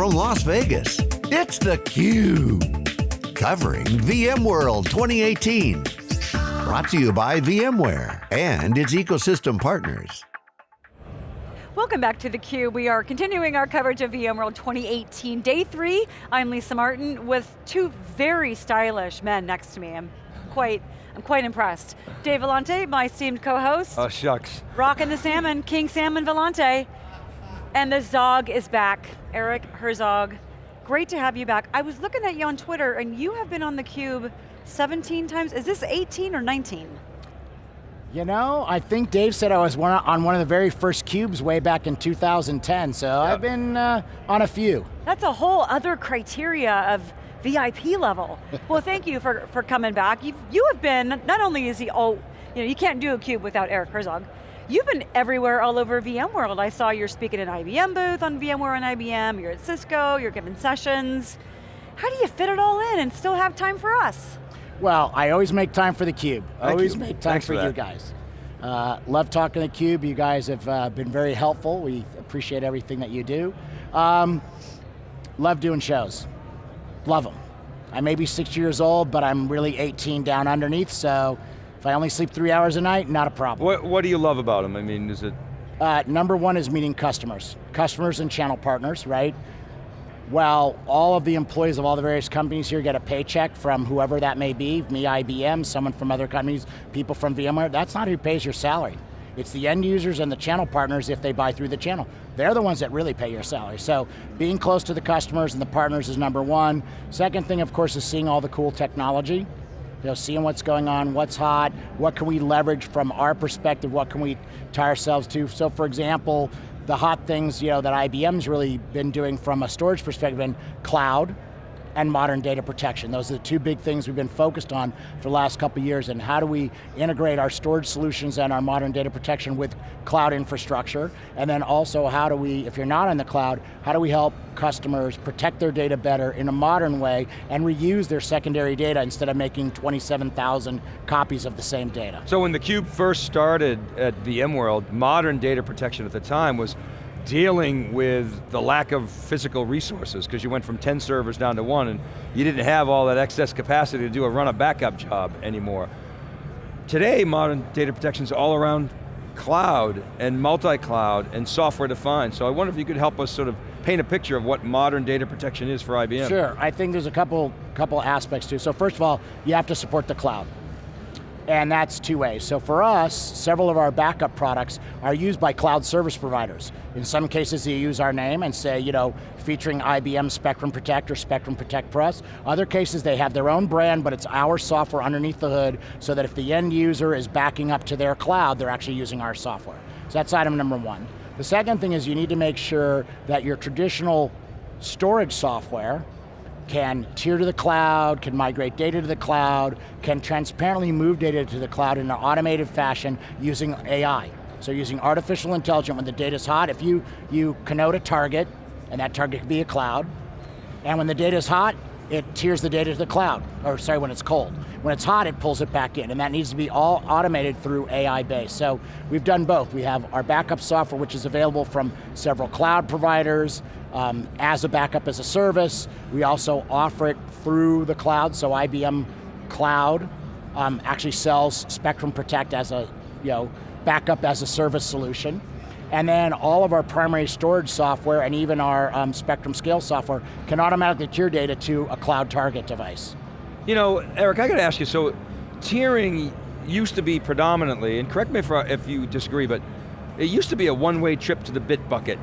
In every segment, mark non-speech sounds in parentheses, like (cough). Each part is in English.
from Las Vegas, it's theCUBE. Covering VMworld 2018. Brought to you by VMware and its ecosystem partners. Welcome back to theCUBE. We are continuing our coverage of VMworld 2018. Day three, I'm Lisa Martin with two very stylish men next to me. I'm quite I'm quite impressed. Dave Vellante, my esteemed co-host. Oh, shucks. Rockin' the salmon, King Salmon Vellante. And the Zog is back, Eric Herzog. Great to have you back. I was looking at you on Twitter and you have been on theCUBE 17 times. Is this 18 or 19? You know, I think Dave said I was one, on one of the very first cubes way back in 2010, so yep. I've been uh, on a few. That's a whole other criteria of VIP level. (laughs) well, thank you for, for coming back. You've, you have been, not only is he, oh, you know, you can't do a cube without Eric Herzog. You've been everywhere all over VMworld. I saw you're speaking at IBM booth on VMware and IBM, you're at Cisco, you're giving sessions. How do you fit it all in and still have time for us? Well, I always make time for the Cube. Thank always you. make time Thanks for, for you guys. Uh, love talking to the Cube. You guys have uh, been very helpful. We appreciate everything that you do. Um, love doing shows. Love them. I may be six years old, but I'm really 18 down underneath, so if I only sleep three hours a night, not a problem. What, what do you love about them? I mean, is it? Uh, number one is meeting customers. Customers and channel partners, right? Well, all of the employees of all the various companies here get a paycheck from whoever that may be, me, IBM, someone from other companies, people from VMware, that's not who pays your salary. It's the end users and the channel partners if they buy through the channel. They're the ones that really pay your salary. So being close to the customers and the partners is number one. Second thing, of course, is seeing all the cool technology. You know, seeing what's going on, what's hot, what can we leverage from our perspective, what can we tie ourselves to. So for example, the hot things you know, that IBM's really been doing from a storage perspective in cloud, and modern data protection. Those are the two big things we've been focused on for the last couple years and how do we integrate our storage solutions and our modern data protection with cloud infrastructure, and then also how do we, if you're not in the cloud, how do we help customers protect their data better in a modern way and reuse their secondary data instead of making 27,000 copies of the same data. So when theCUBE first started at VMworld, modern data protection at the time was dealing with the lack of physical resources because you went from 10 servers down to one and you didn't have all that excess capacity to do a run a backup job anymore. Today, modern data protection is all around cloud and multi-cloud and software defined. So I wonder if you could help us sort of paint a picture of what modern data protection is for IBM. Sure, I think there's a couple, couple aspects to it. So first of all, you have to support the cloud and that's two ways. So for us, several of our backup products are used by cloud service providers. In some cases, they use our name and say, you know, featuring IBM Spectrum Protect or Spectrum Protect Plus. Other cases, they have their own brand, but it's our software underneath the hood, so that if the end user is backing up to their cloud, they're actually using our software. So that's item number one. The second thing is you need to make sure that your traditional storage software, can tier to the cloud, can migrate data to the cloud, can transparently move data to the cloud in an automated fashion using AI. So using artificial intelligence when the data's hot, if you, you connote a target, and that target could be a cloud, and when the data's hot, it tiers the data to the cloud, or sorry, when it's cold. When it's hot, it pulls it back in, and that needs to be all automated through AI based. So we've done both. We have our backup software, which is available from several cloud providers, um, as a backup as a service. We also offer it through the cloud, so IBM Cloud um, actually sells Spectrum Protect as a you know, backup as a service solution. And then all of our primary storage software and even our um, Spectrum Scale software can automatically tier data to a cloud target device. You know, Eric, I got to ask you, so tiering used to be predominantly, and correct me if, you disagree, but it used to be a one-way trip to the bit bucket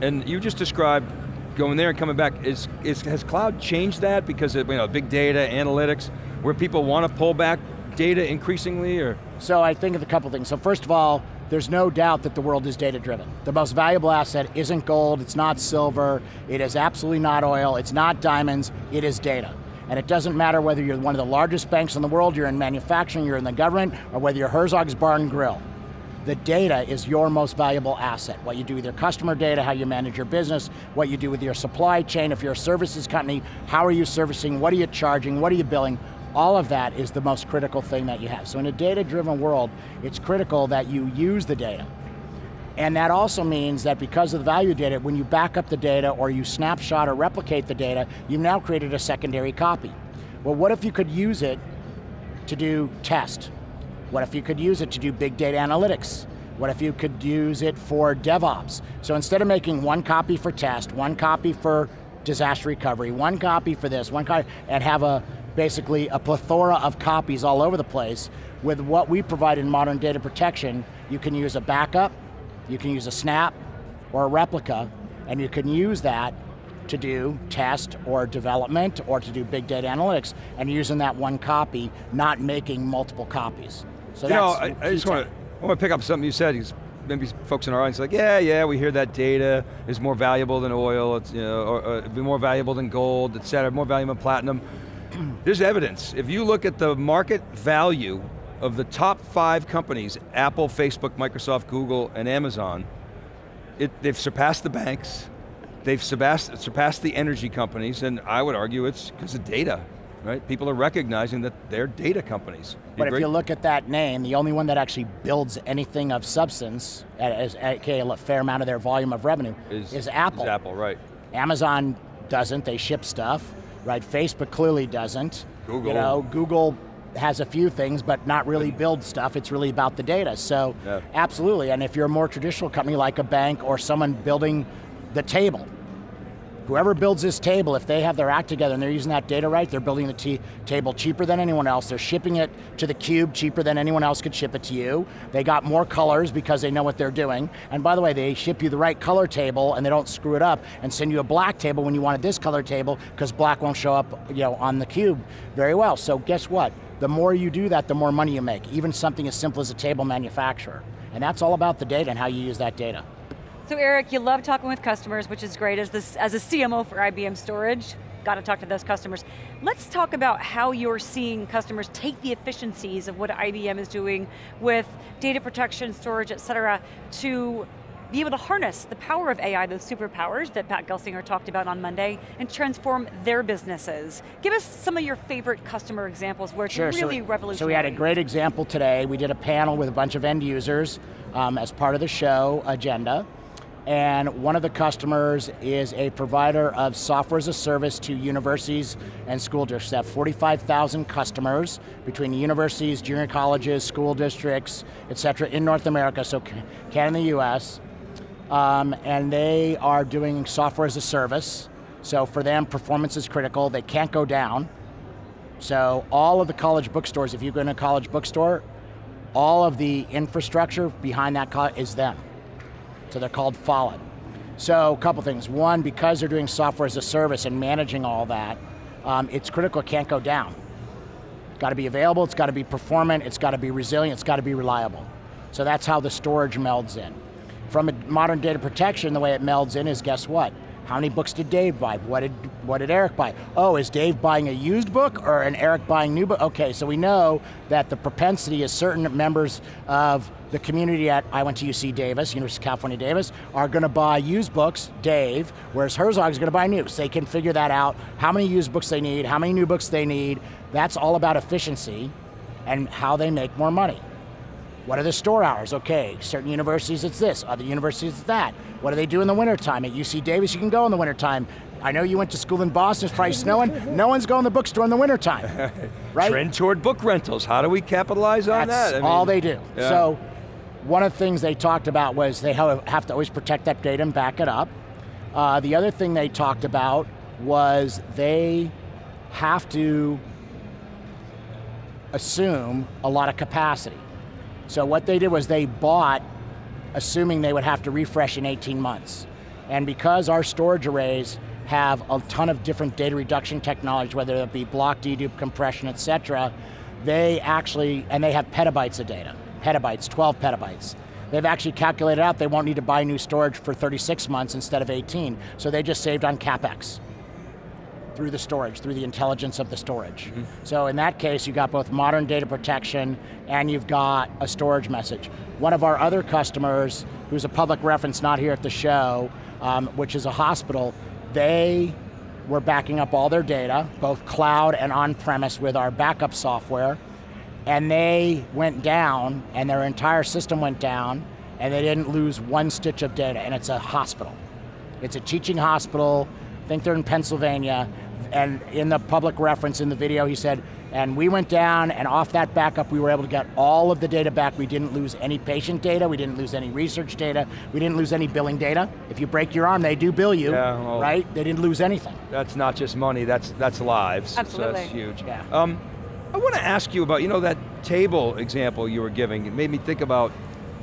and you just described going there and coming back. Is, is, has cloud changed that because of you know, big data, analytics, where people want to pull back data increasingly, or? So I think of a couple things. So first of all, there's no doubt that the world is data driven. The most valuable asset isn't gold, it's not silver, it is absolutely not oil, it's not diamonds, it is data. And it doesn't matter whether you're one of the largest banks in the world, you're in manufacturing, you're in the government, or whether you're Herzog's Bar and Grill the data is your most valuable asset. What you do with your customer data, how you manage your business, what you do with your supply chain, if you're a services company, how are you servicing, what are you charging, what are you billing, all of that is the most critical thing that you have. So in a data-driven world, it's critical that you use the data. And that also means that because of the value data, when you back up the data or you snapshot or replicate the data, you've now created a secondary copy. Well, what if you could use it to do test? What if you could use it to do big data analytics? What if you could use it for DevOps? So instead of making one copy for test, one copy for disaster recovery, one copy for this, one copy, and have a basically a plethora of copies all over the place, with what we provide in modern data protection, you can use a backup, you can use a snap, or a replica, and you can use that to do test or development or to do big data analytics and using that one copy, not making multiple copies. So you know, I, I just want to, I want to pick up something you said. Maybe folks in our audience like, yeah, yeah, we hear that data is more valuable than oil, it's you know, or, or be more valuable than gold, et cetera, more valuable than platinum. (clears throat) There's evidence. If you look at the market value of the top five companies, Apple, Facebook, Microsoft, Google, and Amazon, it, they've surpassed the banks, they've surpassed, surpassed the energy companies, and I would argue it's because of data, right? People are recognizing that they're data companies. You but agree? if you look at that name, the only one that actually builds anything of substance, as a fair amount of their volume of revenue, is, is Apple. Is Apple, right. Amazon doesn't, they ship stuff, right? Facebook clearly doesn't. Google. You know, Google has a few things, but not really build stuff. It's really about the data. So, yeah. absolutely. And if you're a more traditional company like a bank or someone building the table, whoever builds this table, if they have their act together and they're using that data right, they're building the table cheaper than anyone else. They're shipping it to the cube cheaper than anyone else could ship it to you. They got more colors because they know what they're doing. And by the way, they ship you the right color table and they don't screw it up and send you a black table when you wanted this color table because black won't show up you know, on the cube very well. So guess what? The more you do that, the more money you make, even something as simple as a table manufacturer. And that's all about the data and how you use that data. So Eric, you love talking with customers, which is great as, this, as a CMO for IBM Storage. Got to talk to those customers. Let's talk about how you're seeing customers take the efficiencies of what IBM is doing with data protection, storage, et cetera, to be able to harness the power of AI, those superpowers that Pat Gelsinger talked about on Monday, and transform their businesses. Give us some of your favorite customer examples where it's sure, really so, revolutionary. So we had a great example today. We did a panel with a bunch of end users um, as part of the show agenda and one of the customers is a provider of software as a service to universities and school districts. They have 45,000 customers between universities, junior colleges, school districts, et cetera, in North America, so Canada and the US. Um, and they are doing software as a service. So for them, performance is critical. They can't go down. So all of the college bookstores, if you go in a college bookstore, all of the infrastructure behind that is them. So they're called Follett. So a couple things. One, because they're doing software as a service and managing all that, um, it's critical, it can't go down. It's got to be available, it's got to be performant, it's got to be resilient, it's got to be reliable. So that's how the storage melds in. From a modern data protection, the way it melds in is guess what? How many books did Dave buy? What did, what did Eric buy? Oh, is Dave buying a used book or an Eric buying new book? Okay, so we know that the propensity is certain members of the community at, I went to UC Davis, University of California Davis, are going to buy used books, Dave, whereas Herzog is going to buy new. So they can figure that out, how many used books they need, how many new books they need. That's all about efficiency and how they make more money. What are the store hours? Okay, certain universities it's this, other universities it's that. What do they do in the wintertime? At UC Davis you can go in the wintertime. I know you went to school in Boston, it's probably (laughs) snowing. No one's going to the bookstore in the wintertime, (laughs) right? Trend toward book rentals. How do we capitalize on That's that? I all they do. Yeah. So, one of the things they talked about was they have to always protect that data and back it up. Uh, the other thing they talked about was they have to assume a lot of capacity. So what they did was they bought, assuming they would have to refresh in 18 months. And because our storage arrays have a ton of different data reduction technologies, whether it be block dedupe, compression, et cetera, they actually, and they have petabytes of data, petabytes, 12 petabytes. They've actually calculated out they won't need to buy new storage for 36 months instead of 18, so they just saved on CapEx through the storage, through the intelligence of the storage. Mm -hmm. So in that case, you've got both modern data protection and you've got a storage message. One of our other customers, who's a public reference not here at the show, um, which is a hospital, they were backing up all their data, both cloud and on-premise with our backup software, and they went down, and their entire system went down, and they didn't lose one stitch of data, and it's a hospital. It's a teaching hospital, I think they're in Pennsylvania, and in the public reference in the video, he said, and we went down and off that backup, we were able to get all of the data back. We didn't lose any patient data, we didn't lose any research data, we didn't lose any billing data. If you break your arm, they do bill you, Yeah, well- right? They didn't lose anything. That's not just money, that's, that's lives. Absolutely. So that's huge. Yeah. Um, I want to ask you about, you know, that table example you were giving, it made me think about,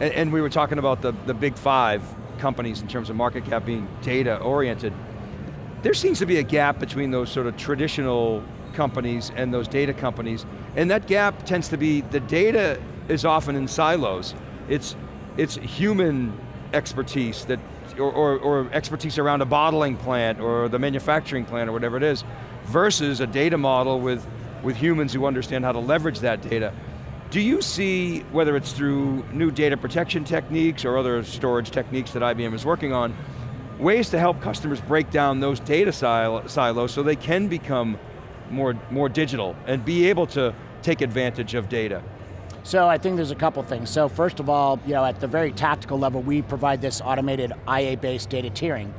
and, and we were talking about the, the big five companies in terms of market cap being data oriented. There seems to be a gap between those sort of traditional companies and those data companies, and that gap tends to be, the data is often in silos. It's, it's human expertise that, or, or, or expertise around a bottling plant or the manufacturing plant or whatever it is, versus a data model with, with humans who understand how to leverage that data. Do you see, whether it's through new data protection techniques or other storage techniques that IBM is working on, ways to help customers break down those data sil silos so they can become more, more digital and be able to take advantage of data? So I think there's a couple things. So first of all, you know, at the very tactical level, we provide this automated IA-based data tiering.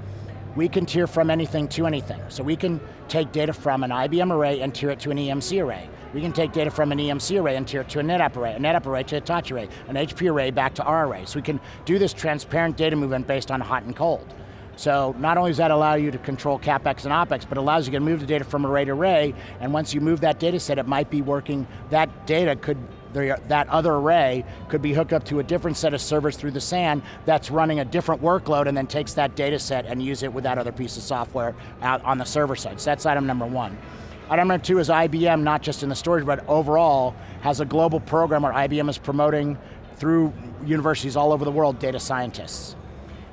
We can tier from anything to anything. So we can take data from an IBM array and tier it to an EMC array. We can take data from an EMC array and tier it to a NetApp array, a NetApp array to a Hitachi array, an HP array back to our array. So we can do this transparent data movement based on hot and cold. So not only does that allow you to control CapEx and OpEx, but allows you to move the data from array to array, and once you move that data set, it might be working, that data could, that other array could be hooked up to a different set of servers through the SAN that's running a different workload and then takes that data set and use it with that other piece of software out on the server side. So that's item number one. Item number two is IBM, not just in the storage, but overall, has a global program where IBM is promoting through universities all over the world data scientists.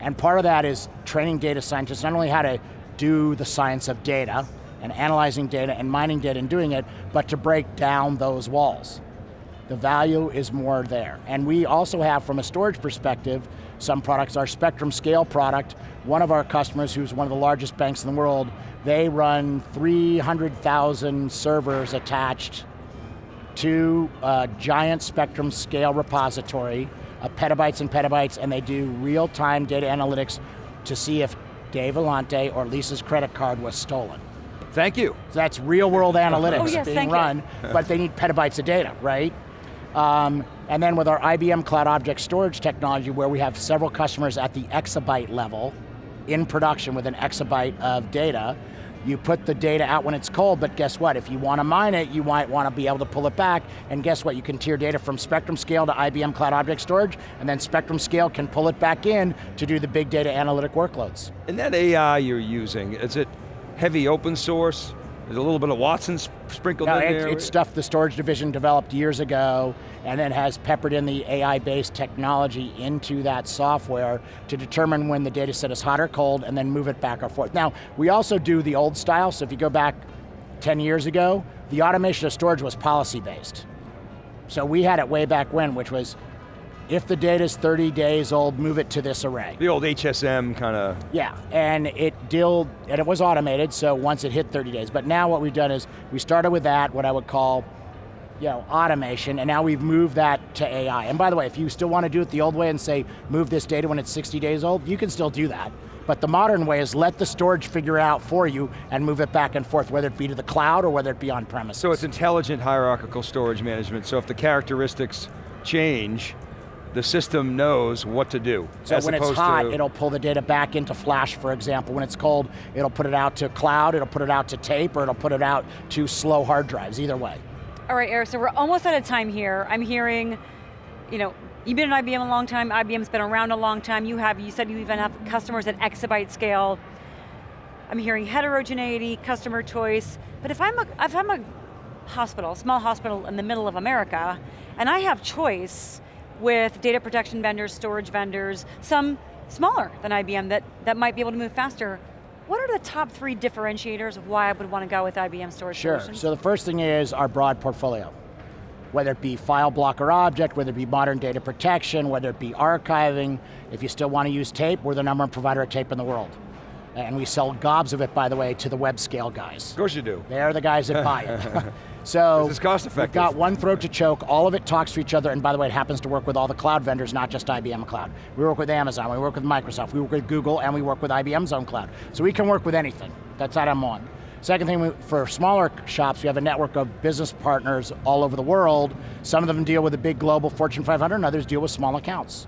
And part of that is training data scientists not only how to do the science of data and analyzing data and mining data and doing it, but to break down those walls. The value is more there. And we also have, from a storage perspective, some products, our Spectrum Scale product, one of our customers who's one of the largest banks in the world, they run 300,000 servers attached to a giant Spectrum Scale repository of petabytes and petabytes, and they do real-time data analytics to see if Dave Vellante or Lisa's credit card was stolen. Thank you. So that's real world analytics Oh, yes, being run, but they need petabytes of data, right? Um, and then with our IBM Cloud Object Storage technology, where we have several customers at the exabyte level in production with an exabyte of data, you put the data out when it's cold, but guess what? If you want to mine it, you might want to be able to pull it back, and guess what? You can tier data from Spectrum Scale to IBM Cloud Object Storage, and then Spectrum Scale can pull it back in to do the big data analytic workloads. And that AI you're using, is it heavy open source? Is a little bit of Watson sp- sprinkled No, in it's, there? it's stuff the storage division developed years ago and then has peppered in the AI-based technology into that software to determine when the data set is hot or cold and then move it back or forth. Now, we also do the old style, so if you go back 10 years ago, the automation of storage was policy-based. So we had it way back when, which was, if the data is 30 days old, move it to this array. the old HSM kind of, Yeah, and it deal and it was automated, so once it hit 30 days. But now what we've done is we started with that, what I would call, you know, automation, and now we've moved that to AI. And by the way, if you still want to do it the old way and say, move this data when it's 60 days old, you can still do that. But the modern way is let the storage figure it out for you and move it back and forth, whether it be to the cloud or whether it be on premises. so it's intelligent hierarchical storage management. So if the characteristics change, the system knows what to do. So as when it's hot, to- it'll pull the data back into Flash, for example. When it's cold, it'll put it out to cloud, it'll put it out to tape, or it'll put it out to slow hard drives, either way. All right, Eric, so we're almost out of time here. I'm hearing, you know, you've been at IBM a long time, IBM's been around a long time, you have, you said you even have customers at exabyte scale. I'm hearing heterogeneity, customer choice, but if I'm a, if I'm a hospital, small hospital in the middle of America, and I have choice with data protection vendors, storage vendors, some smaller than IBM that, that might be able to move faster, what are the top three differentiators of why I would want to go with IBM storage Sure, solutions? so the first thing is our broad portfolio. Whether it be file block or object, whether it be modern data protection, whether it be archiving, if you still want to use tape, we're the number one provider of tape in the world. And we sell gobs of it, by the way, to the web scale guys. Of course you do. They're the guys that buy it. (laughs) so This is cost we've got one throat to choke. All of it talks to each other. And by the way, it happens to work with all the cloud vendors, not just IBM Cloud. We work with Amazon, we work with Microsoft, we work with Google, and we work with IBM's own cloud. So we can work with anything. That's what I'm on. Second thing, we, for smaller shops, we have a network of business partners all over the world. Some of them deal with the big global Fortune 500, and others deal with small accounts.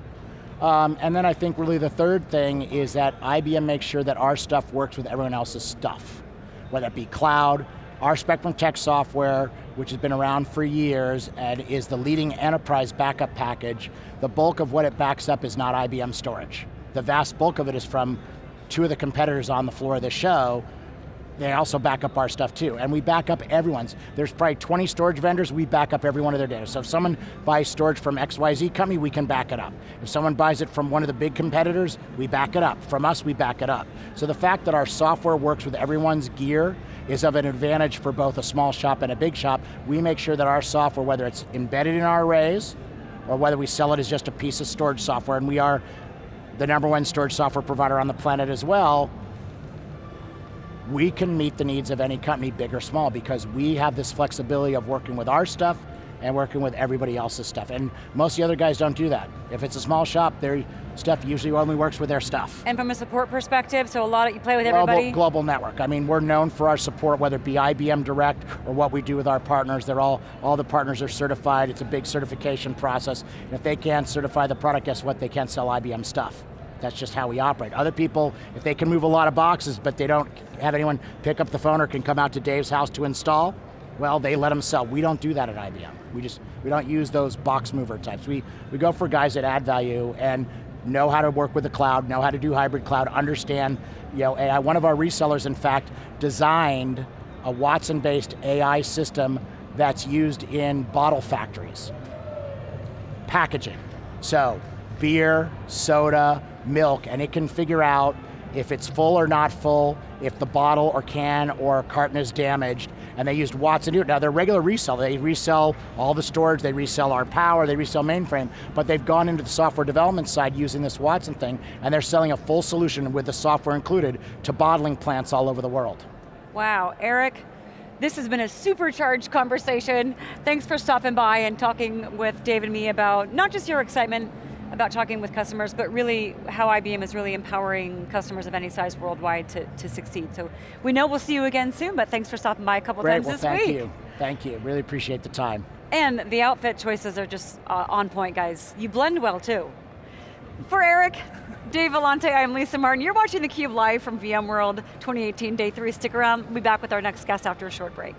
Um, and then I think really the third thing is that IBM makes sure that our stuff works with everyone else's stuff. Whether it be cloud, our Spectrum Protect software, which has been around for years and is the leading enterprise backup package, the bulk of what it backs up is not IBM storage. The vast bulk of it is from two of the competitors on the floor of the show they also back up our stuff too. And we back up everyone's. There's probably 20 storage vendors, we back up every one of their data. So if someone buys storage from XYZ company, we can back it up. If someone buys it from one of the big competitors, we back it up. From us, we back it up. So the fact that our software works with everyone's gear is of an advantage for both a small shop and a big shop. We make sure that our software, whether it's embedded in our arrays, or whether we sell it as just a piece of storage software, and we are the number one storage software provider on the planet as well, we can meet the needs of any company, big or small, because we have this flexibility of working with our stuff and working with everybody else's stuff. And most of the other guys don't do that. If it's a small shop, their stuff usually only works with their stuff. And from a support perspective, so a lot of, you play with Global, everybody? global network. I mean, we're known for our support, whether it be IBM Direct or what we do with our partners. They're all, all the partners are certified. It's a big certification process. And if they can't certify the product, guess what? They can't sell IBM stuff. That's just how we operate. Other people, if they can move a lot of boxes, but they don't have anyone pick up the phone or can come out to Dave's house to install, well, they let them sell. We don't do that at IBM. We just, we don't use those box mover types. We, we go for guys that add value and know how to work with the cloud, know how to do hybrid cloud, understand, you know, AI. One of our resellers, in fact, designed a Watson-based AI system that's used in bottle factories. Packaging. So, beer, soda, milk, and it can figure out if it's full or not full, if the bottle or can or carton is damaged, and they used Watson to do it. Now they're regular resell, they resell all the storage, they resell our power, they resell mainframe, but they've gone into the software development side using this Watson thing, and they're selling a full solution with the software included to bottling plants all over the world. Wow, Eric, this has been a supercharged conversation. Thanks for stopping by and talking with Dave and me about not just your excitement about talking with customers, but really how IBM is really empowering customers of any size worldwide to, to succeed. So we know we'll see you again soon, but thanks for stopping by a couple Great, times well, this thank week. you. Thank you, really appreciate the time. And the outfit choices are just uh, on point, guys. You blend well too. For Eric, Dave Vellante, I'm Lisa Martin. You're watching theCUBE live from VMworld 2018, day three. Stick around, we'll be back with our next guest after a short break.